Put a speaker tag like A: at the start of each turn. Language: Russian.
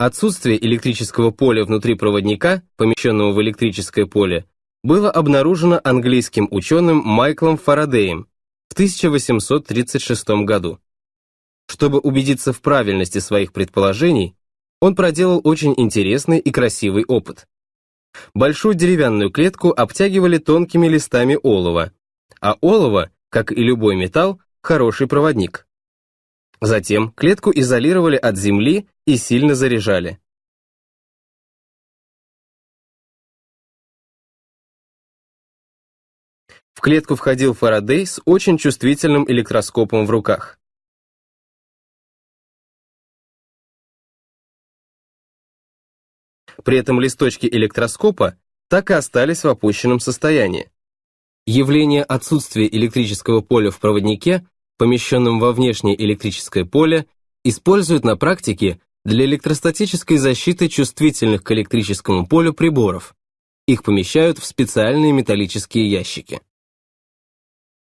A: Отсутствие электрического поля внутри проводника, помещенного в электрическое поле, было обнаружено английским ученым Майклом Фарадеем в 1836 году. Чтобы убедиться в правильности своих предположений, он проделал очень интересный и красивый опыт. Большую деревянную клетку обтягивали тонкими листами олова, а олово, как и любой металл, хороший проводник. Затем клетку изолировали от земли и сильно заряжали. В клетку входил Фарадей с очень чувствительным электроскопом в руках. При этом листочки электроскопа так и остались в опущенном состоянии. Явление отсутствия электрического поля в проводнике, помещенном во внешнее электрическое поле, используют на практике для электростатической защиты чувствительных к электрическому полю приборов. Их помещают в специальные металлические ящики.